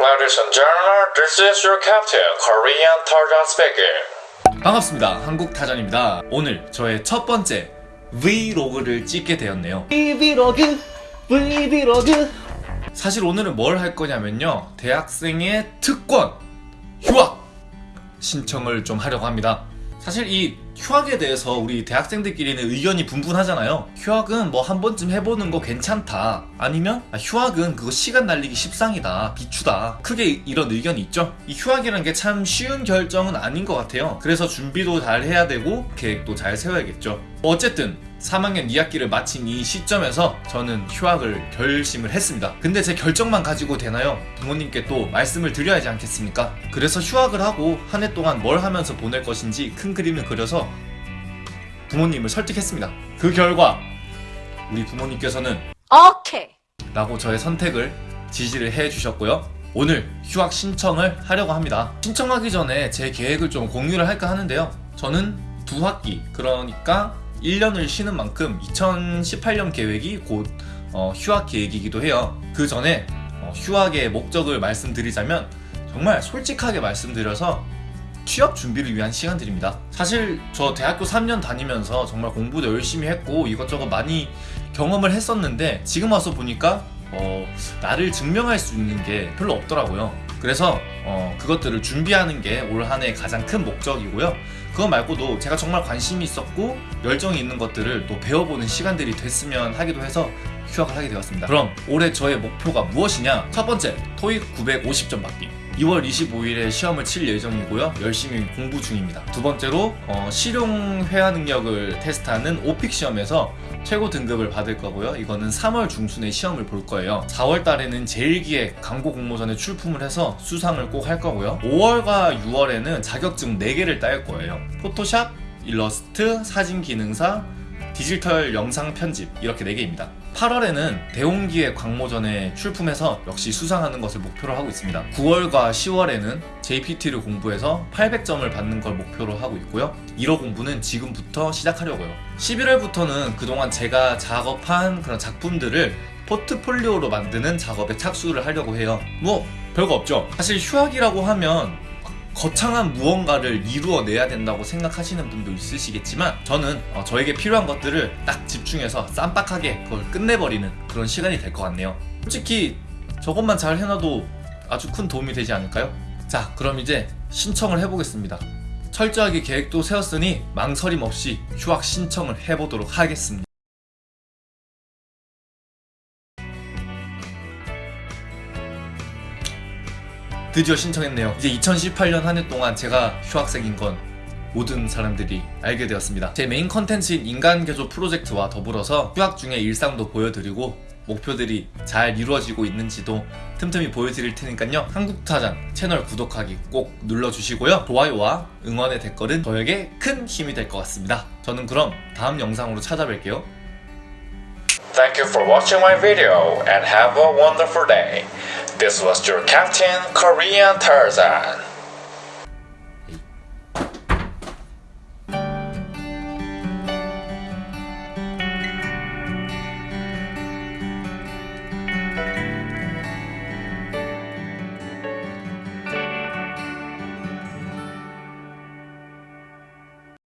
Ladies and gentlemen, this is your captain, Korean Tarzan speaking. 반갑습니다. 한국타전입니다. 오늘 저의 첫 번째 V로그를 찍게 되었네요. 브이로그 브이로그 사실 오늘은 뭘 할 거냐면요. 대학생의 특권, 휴학 신청을 좀 하려고 합니다. 사실 이 휴학에 대해서 우리 대학생들끼리는 의견이 분분하잖아요. 휴학은 뭐 한 번쯤 해보는 거 괜찮다. 아니면 아, 휴학은 그거 시간 날리기 십상이다. 비추다. 크게 이런 의견이 있죠. 이 휴학이라는 게참 쉬운 결정은 아닌 것 같아요. 그래서 준비도 잘 해야 되고 계획도 잘 세워야겠죠. 어쨌든 3학년 2학기를 마친 이 시점에서 저는 휴학을 결심을 했습니다. 근데 제 결정만 가지고 되나요? 부모님께 또 말씀을 드려야 하지 않겠습니까? 그래서 휴학을 하고 한 해 동안 뭘 하면서 보낼 것인지 큰 그림을 그려서 부모님을 설득했습니다. 그 결과 우리 부모님께서는 오케이. 라고 저의 선택을 지지를 해 주셨고요. 오늘 휴학 신청을 하려고 합니다. 신청하기 전에 제 계획을 좀 공유를 할까 하는데요. 저는 두 학기, 그러니까 1년을 쉬는 만큼 2018년 계획이 곧 어, 휴학 계획이기도 해요. 그 전에 어, 휴학의 목적을 말씀드리자면 정말 솔직하게 말씀드려서 취업 준비를 위한 시간들입니다. 사실 저 대학교 3년 다니면서 정말 공부도 열심히 했고 이것저것 많이 경험을 했었는데 지금 와서 보니까 어, 나를 증명할 수 있는 게 별로 없더라고요. 그래서 어, 그것들을 준비하는 게 올 한 해 가장 큰 목적이고요. 그거 말고도 제가 정말 관심이 있었고 열정이 있는 것들을 또 배워보는 시간들이 됐으면 하기도 해서 휴학을 하게 되었습니다. 그럼 올해 저의 목표가 무엇이냐? 첫 번째, 토익 950점 받기. 2월 25일에 시험을 칠 예정이고요. 열심히 공부 중입니다. 두 번째로 어, 실용 회화 능력을 테스트하는 오픽 시험에서 최고 등급을 받을 거고요. 이거는 3월 중순에 시험을 볼 거예요. 4월 달에는 제1기획 광고 공모전에 출품을 해서 수상을 꼭 할 거고요. 5월과 6월에는 자격증 4개를 딸 거예요. 포토샵, 일러스트, 사진 기능사, 디지털 영상 편집 이렇게 4개입니다. 8월에는 대홍기의 광모전에 출품해서 역시 수상하는 것을 목표로 하고 있습니다. 9월과 10월에는 JPT를 공부해서 800점을 받는 걸 목표로 하고 있고요. 1호 공부는 지금부터 시작하려고요. 11월부터는 그동안 제가 작업한 그런 작품들을 포트폴리오로 만드는 작업에 착수를 하려고 해요. 뭐 별거 없죠. 사실 휴학이라고 하면 거창한 무언가를 이루어내야 된다고 생각하시는 분도 있으시겠지만 저는 어, 저에게 필요한 것들을 딱 집중해서 쌈박하게 그걸 끝내버리는 그런 시간이 될 것 같네요. 솔직히 저것만 잘 해놔도 아주 큰 도움이 되지 않을까요? 자 그럼 이제 신청을 해보겠습니다. 철저하게 계획도 세웠으니 망설임 없이 휴학 신청을 해보도록 하겠습니다 드디어 신청했네요. 이제 2018년 한 해 동안 제가 휴학생인 건 모든 사람들이 알게 되었습니다. 제 메인 컨텐츠인 인간 개조 프로젝트와 더불어서 휴학 중의 일상도 보여드리고 목표들이 잘 이루어지고 있는지도 틈틈이 보여드릴 테니까요. 한국타잔 채널 구독하기 꼭 눌러주시고요. 좋아요와 응원의 댓글은 저에게 큰 힘이 될 것 같습니다. 저는 그럼 다음 영상으로 찾아뵐게요. Thank you for watching my video and have a wonderful day. This was your captain, Korean Tarzan.